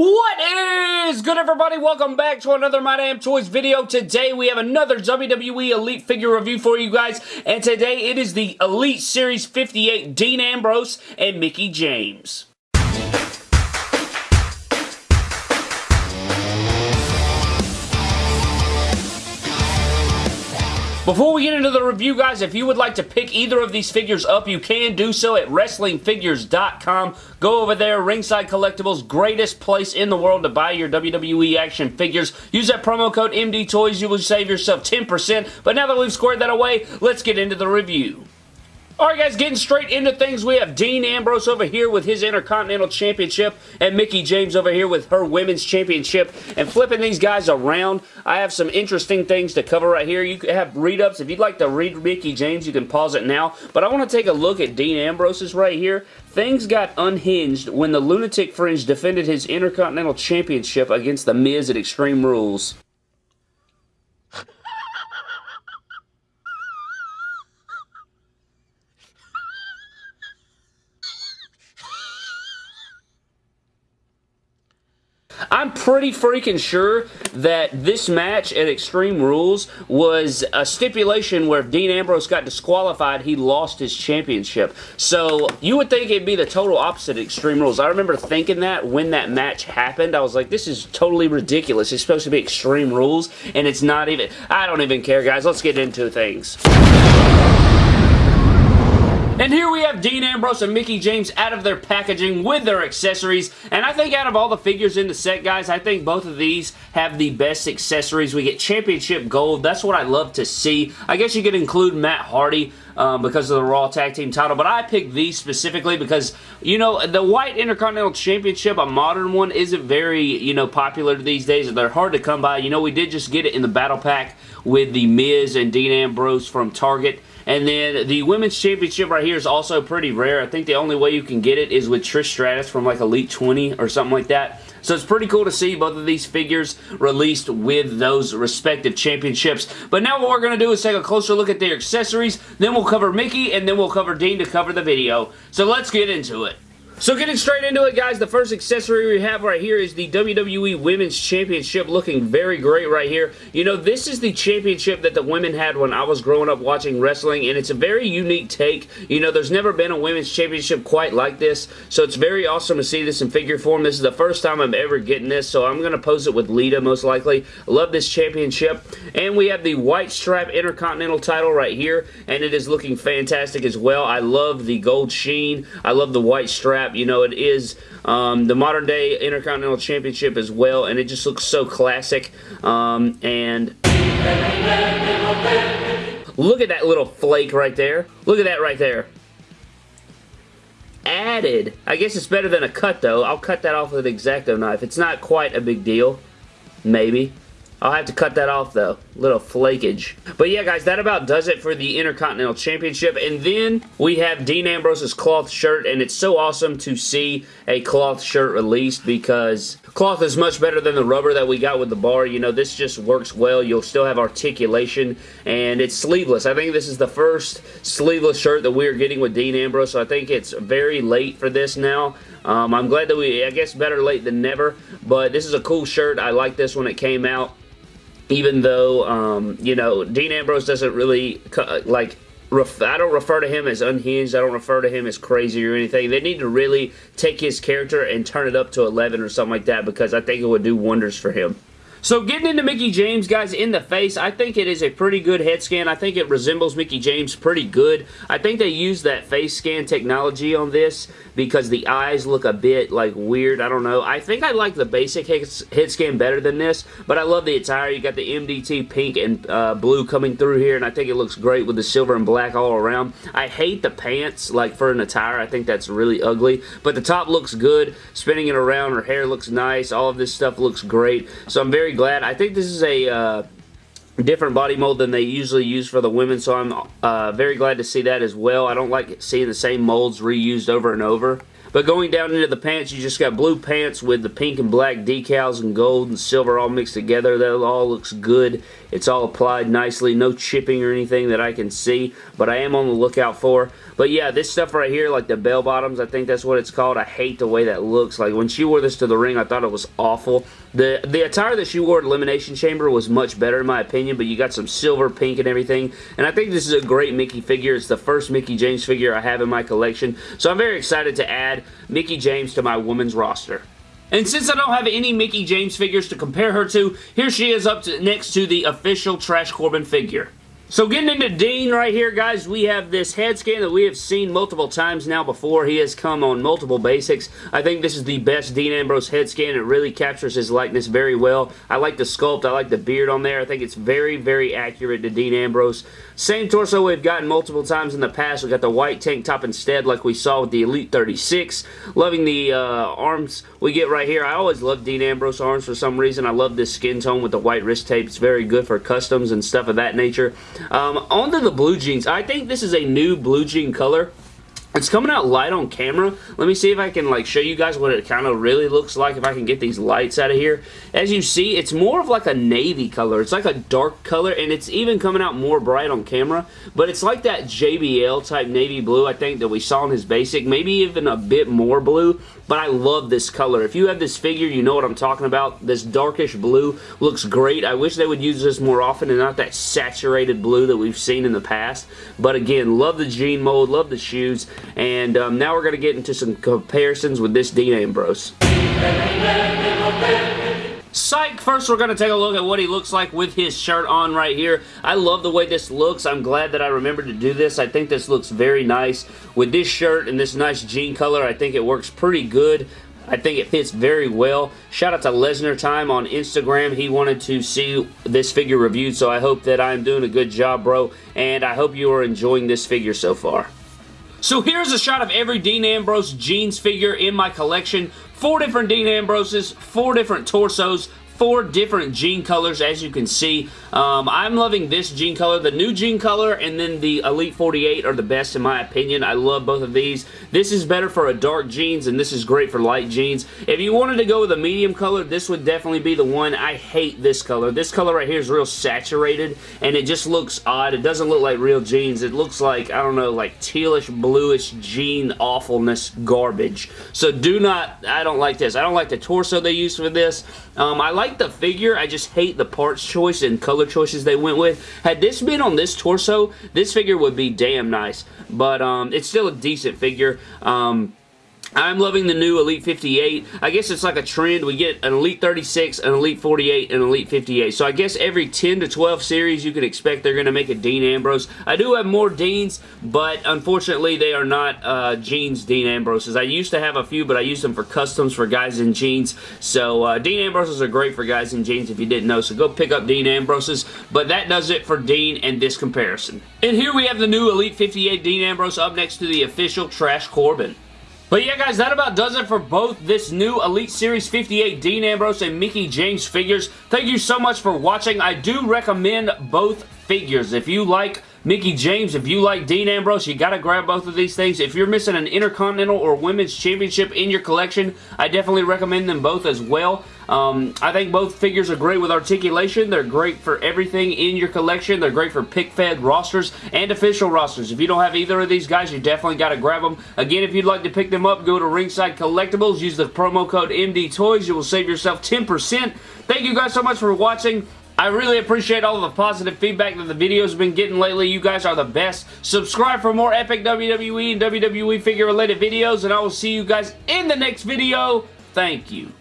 What is good everybody? Welcome back to another My Damn Toys video. Today we have another WWE Elite figure review for you guys and today it is the Elite Series 58 Dean Ambrose and Mickie James. Before we get into the review, guys, if you would like to pick either of these figures up, you can do so at WrestlingFigures.com. Go over there, Ringside Collectibles, greatest place in the world to buy your WWE action figures. Use that promo code MDTOYS, you will save yourself 10%. But now that we've squared that away, let's get into the review. Alright guys, getting straight into things, we have Dean Ambrose over here with his Intercontinental Championship and Mickie James over here with her Women's Championship. And flipping these guys around, I have some interesting things to cover right here. You have read-ups. If you'd like to read Mickie James, you can pause it now. But I want to take a look at Dean Ambrose's right here. Things got unhinged when the Lunatic Fringe defended his Intercontinental Championship against The Miz at Extreme Rules. I'm pretty freaking sure that this match at Extreme Rules was a stipulation where if Dean Ambrose got disqualified, he lost his championship. So you would think it'd be the total opposite Extreme Rules. I remember thinking that when that match happened. I was like, this is totally ridiculous. It's supposed to be Extreme Rules, and it's not even. I don't even care, guys. Let's get into things. And here we have Dean Ambrose and Mickie James out of their packaging with their accessories. And I think out of all the figures in the set, guys, I think both of these have the best accessories. We get Championship Gold. That's what I love to see. I guess you could include Matt Hardy. Um, because of the Raw Tag Team title, but I picked these specifically because, you know, the White Intercontinental Championship, a modern one, isn't very, you know, popular these days. They're hard to come by. You know, we did just get it in the Battle Pack with the Miz and Dean Ambrose from Target. And then the Women's Championship right here is also pretty rare. I think the only way you can get it is with Trish Stratus from like Elite 20 or something like that. So it's pretty cool to see both of these figures released with those respective championships. But now what we're going to do is take a closer look at their accessories, then we'll cover Mickie, and then we'll cover Dean to cover the video. So let's get into it. So getting straight into it, guys, the first accessory we have right here is the WWE Women's Championship looking very great right here. You know, this is the championship that the women had when I was growing up watching wrestling, and it's a very unique take. You know, there's never been a women's championship quite like this, so it's very awesome to see this in figure form. This is the first time I'm ever getting this, so I'm going to pose it with Lita most likely. I love this championship. And we have the white strap Intercontinental title right here, and it is looking fantastic as well. I love the gold sheen. I love the white strap you know, it is um, the modern day Intercontinental Championship as well, and it just looks so classic. Um, and look at that little flake right there. Look at that right there. Added. I guess it's better than a cut, though. I'll cut that off with an X-Acto knife. It's not quite a big deal. Maybe. I'll have to cut that off though. Little flakage. But yeah guys, that about does it for the Intercontinental Championship. And then we have Dean Ambrose's cloth shirt and it's so awesome to see a cloth shirt released because cloth is much better than the rubber that we got with the bar. You know, this just works well. You'll still have articulation and it's sleeveless. I think this is the first sleeveless shirt that we're getting with Dean Ambrose. So I think it's very late for this now. Um, I'm glad that we, I guess better late than never. But this is a cool shirt. I like this when it came out even though, um, you know, Dean Ambrose doesn't really, like, I don't refer to him as unhinged. I don't refer to him as crazy or anything. They need to really take his character and turn it up to 11 or something like that because I think it would do wonders for him. So getting into Mickie James, guys, in the face, I think it is a pretty good head scan. I think it resembles Mickie James pretty good. I think they use that face scan technology on this because the eyes look a bit, like, weird. I don't know. I think I like the basic head scan better than this, but I love the attire. You got the MDT pink and uh, blue coming through here, and I think it looks great with the silver and black all around. I hate the pants, like, for an attire. I think that's really ugly, but the top looks good. Spinning it around, her hair looks nice. All of this stuff looks great, so I'm very very glad. I think this is a uh, different body mold than they usually use for the women, so I'm uh, very glad to see that as well. I don't like seeing the same molds reused over and over. But going down into the pants, you just got blue pants with the pink and black decals and gold and silver all mixed together. That all looks good. It's all applied nicely. No chipping or anything that I can see, but I am on the lookout for. But yeah, this stuff right here, like the bell bottoms, I think that's what it's called. I hate the way that looks. Like when she wore this to the ring, I thought it was awful. The, the attire that she wore at Elimination Chamber was much better in my opinion, but you got some silver, pink, and everything. And I think this is a great Mickie figure. It's the first Mickie James figure I have in my collection. So I'm very excited to add Mickie James to my women's roster. And since I don't have any Mickie James figures to compare her to, here she is up to, next to the official Trash Corbin figure. So getting into Dean right here, guys, we have this head scan that we have seen multiple times now before. He has come on multiple basics. I think this is the best Dean Ambrose head scan. It really captures his likeness very well. I like the sculpt. I like the beard on there. I think it's very, very accurate to Dean Ambrose. Same torso we've gotten multiple times in the past. We got the white tank top instead like we saw with the Elite 36. Loving the uh, arms we get right here. I always love Dean Ambrose arms for some reason. I love this skin tone with the white wrist tape. It's very good for customs and stuff of that nature. Um, on to the blue jeans. I think this is a new blue jean color. It's coming out light on camera. Let me see if I can like show you guys what it kind of really looks like if I can get these lights out of here. As you see, it's more of like a navy color. It's like a dark color and it's even coming out more bright on camera. But it's like that JBL type navy blue I think that we saw in his basic. Maybe even a bit more blue. But I love this color. If you have this figure, you know what I'm talking about. This darkish blue looks great. I wish they would use this more often and not that saturated blue that we've seen in the past. But again, love the jean mold, love the shoes. And um, now we're going to get into some comparisons with this Dean Ambrose. Psych! First, we're going to take a look at what he looks like with his shirt on right here. I love the way this looks. I'm glad that I remembered to do this. I think this looks very nice. With this shirt and this nice jean color, I think it works pretty good. I think it fits very well. Shout out to Lesnar Time on Instagram. He wanted to see this figure reviewed, so I hope that I'm doing a good job, bro. And I hope you are enjoying this figure so far. So here's a shot of every Dean Ambrose jeans figure in my collection. Four different Dean Ambroses, four different torsos, four different jean colors as you can see. Um, I'm loving this jean color. The new jean color and then the Elite 48 are the best in my opinion. I love both of these. This is better for a dark jeans and this is great for light jeans. If you wanted to go with a medium color, this would definitely be the one. I hate this color. This color right here is real saturated and it just looks odd. It doesn't look like real jeans. It looks like, I don't know, like tealish, bluish jean awfulness garbage. So do not, I don't like this. I don't like the torso they use for this. Um, I like the figure. I just hate the parts choice and color choices they went with. Had this been on this torso, this figure would be damn nice. But um, it's still a decent figure. Um, I'm loving the new Elite 58. I guess it's like a trend. We get an Elite 36, an Elite 48, and an Elite 58. So I guess every 10 to 12 series you can expect they're going to make a Dean Ambrose. I do have more Deans, but unfortunately they are not uh, Jeans Dean Ambroses. I used to have a few, but I use them for customs for guys in jeans. So uh, Dean Ambroses are great for guys in jeans if you didn't know. So go pick up Dean Ambroses. But that does it for Dean and this comparison. And here we have the new Elite 58 Dean Ambrose up next to the official Trash Corbin. But yeah, guys, that about does it for both this new Elite Series 58 Dean Ambrose and Mickie James figures. Thank you so much for watching. I do recommend both figures. If you like Mickie James, if you like Dean Ambrose, you got to grab both of these things. If you're missing an Intercontinental or Women's Championship in your collection, I definitely recommend them both as well. Um, I think both figures are great with articulation. They're great for everything in your collection. They're great for pick-fed rosters and official rosters. If you don't have either of these guys, you definitely got to grab them. Again, if you'd like to pick them up, go to Ringside Collectibles. Use the promo code MD Toys. You will save yourself 10%. Thank you guys so much for watching. I really appreciate all the positive feedback that the videos have been getting lately. You guys are the best. Subscribe for more epic WWE and WWE figure related videos and I will see you guys in the next video. Thank you.